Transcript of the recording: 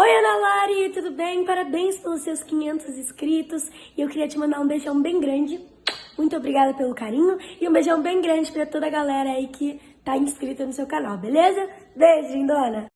Oi, Ana Lari, tudo bem? Parabéns pelos seus 500 inscritos. E eu queria te mandar um beijão bem grande. Muito obrigada pelo carinho e um beijão bem grande pra toda a galera aí que tá inscrita no seu canal, beleza? Beijo, lindona!